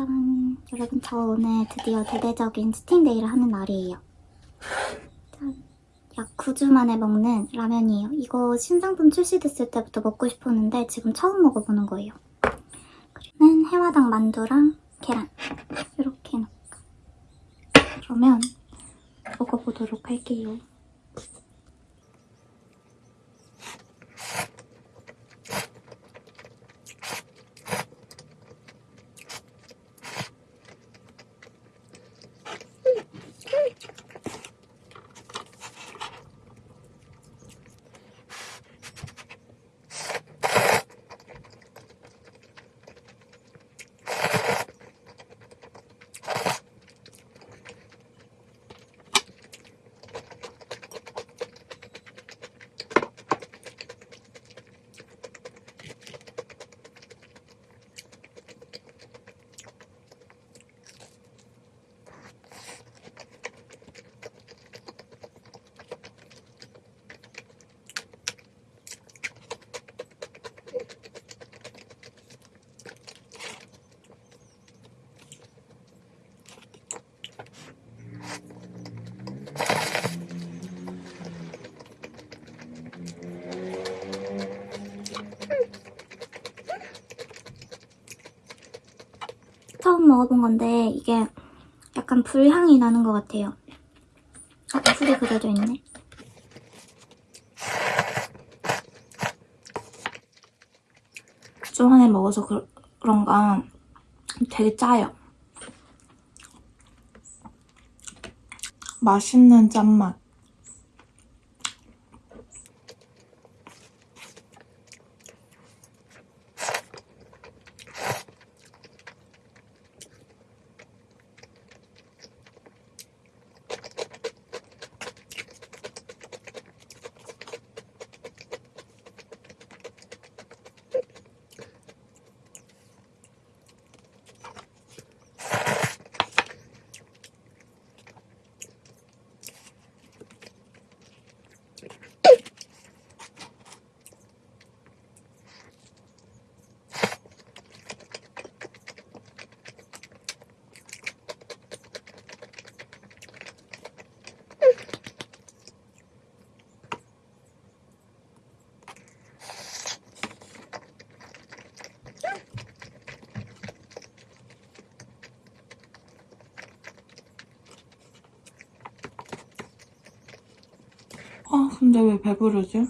짠! 여러분 저 오늘 드디어 대대적인 스팅데이를 하는 날이에요. 짠! 약 9주 만에 먹는 라면이에요. 이거 신상품 출시됐을 때부터 먹고 싶었는데 지금 처음 먹어보는 거예요. 그리고 해화당 만두랑 계란 이렇게 넣고 그러면 먹어보도록 할게요. 처음 먹어본 건데 이게 약간 불향이 나는 것 같아요. 아, 불이 그려져 있네. 주한에 먹어서 그, 그런가 되게 짜요. 맛있는 짠맛. 아 근데 왜 배부르지?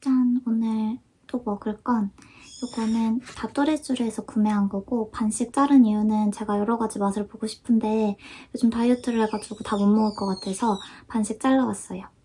짠! 오늘 또 먹을 건 이거는 다또레쥬르에서 구매한 거고 반씩 자른 이유는 제가 여러 가지 맛을 보고 싶은데 요즘 다이어트를 해가지고 다 못 먹을 것 같아서 반씩 잘라왔어요.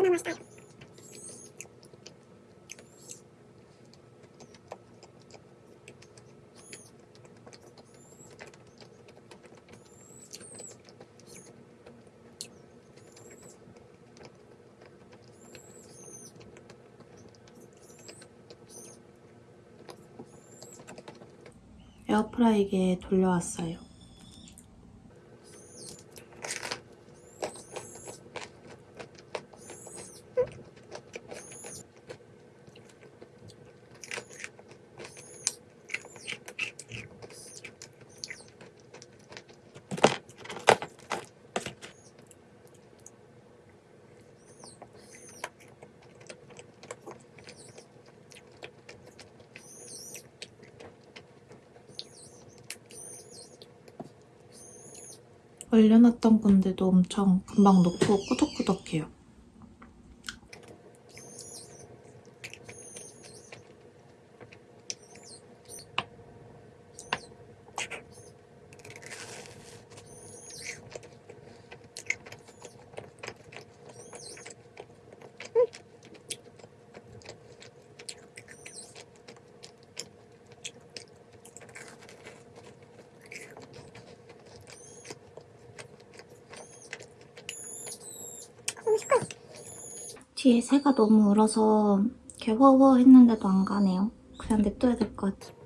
얼마나 맛있어요. 에어프라이기에 돌려왔어요. 얼려놨던 건데도 엄청 금방 녹고 꾸덕꾸덕해요. 새가 너무 울어서 이렇게 워워 했는데도 안 가네요. 그냥 냅둬야 될 것 같아. 이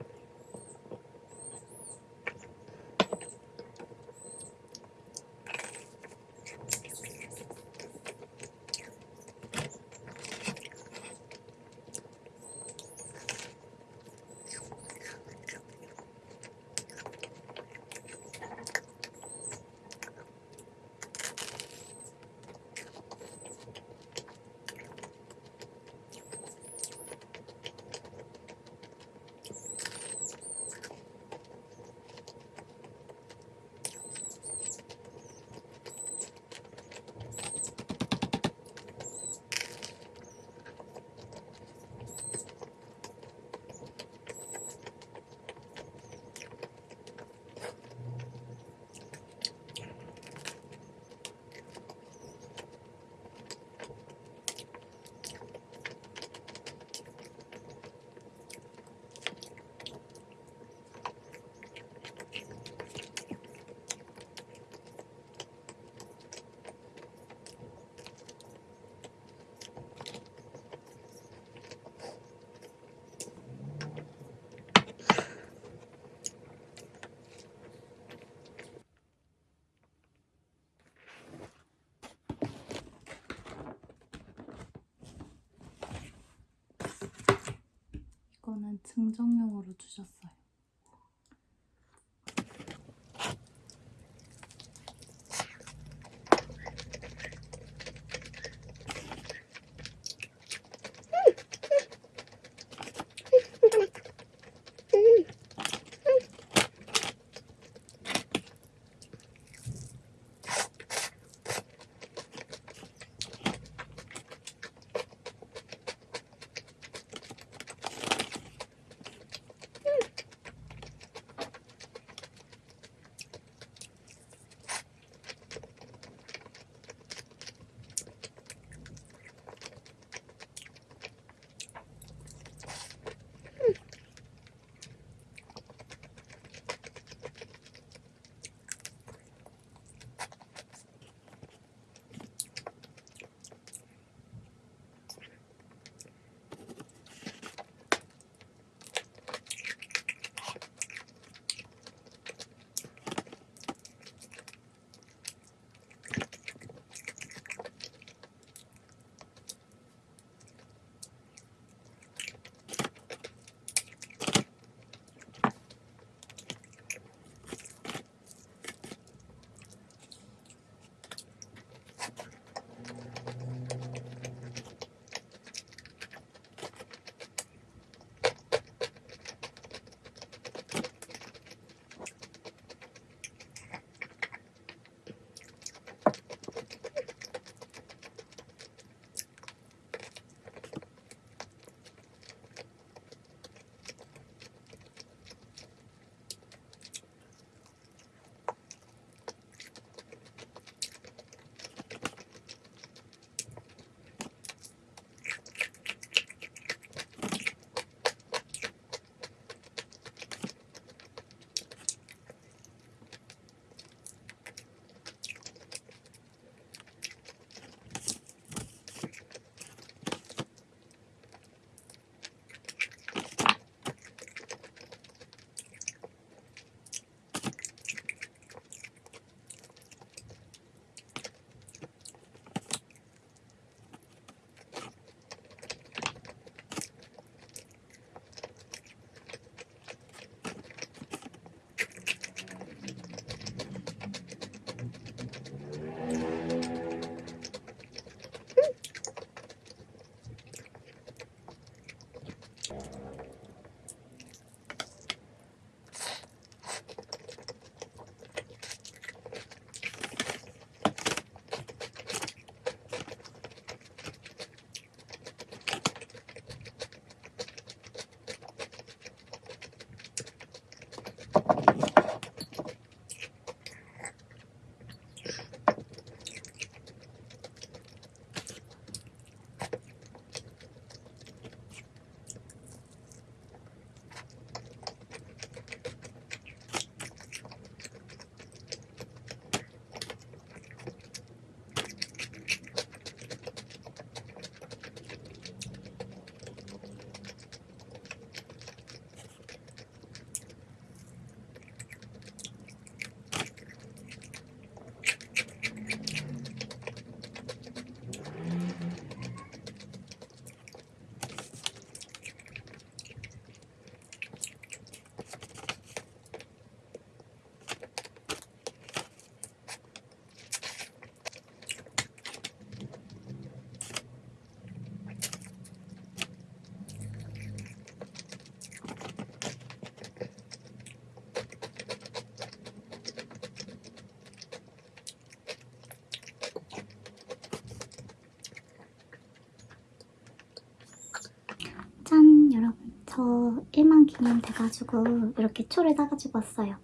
저 1만 기념 돼가지고 이렇게 초를 따가지고 왔어요.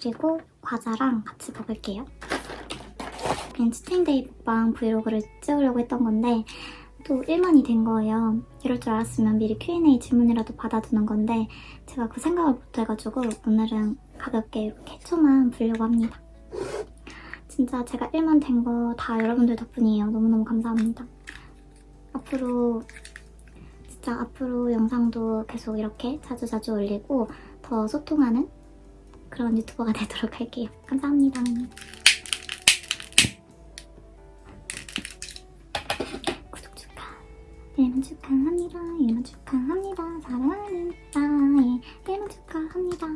그리고 과자랑 같이 먹을게요. 그냥 치팅데이 먹방 브이로그를 찍으려고 했던 건데 또 1만이 된 거예요. 이럴 줄 알았으면 미리 Q&A 질문이라도 받아두는 건데 제가 그 생각을 못해가지고 오늘은 가볍게 이렇게 초만 부려고 합니다. 진짜 제가 1만 된 거 다 여러분들 덕분이에요. 너무너무 감사합니다. 앞으로 진짜 앞으로 영상도 계속 이렇게 자주자주 올리고 더 소통하는 그런 유튜버가 되도록 할게요. 감사합니다. 구독 축하. 1만 축하합니다. 1만 축하합니다. 사랑하는 나의 1만 축하합니다.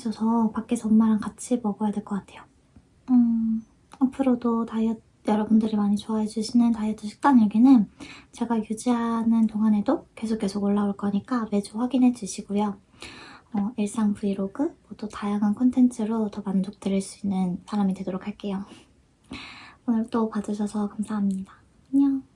있어서 밖에서 엄마랑 같이 먹어야 될 것 같아요. 음, 앞으로도 다이어트 여러분들이 많이 좋아해 주시는 다이어트 식단 일기는 제가 유지하는 동안에도 계속 계속 올라올 거니까 매주 확인해 주시고요. 어, 일상 브이로그, 뭐또 다양한 콘텐츠로 더 만족 드릴 수 있는 사람이 되도록 할게요. 오늘 또 봐주셔서 감사합니다. 안녕.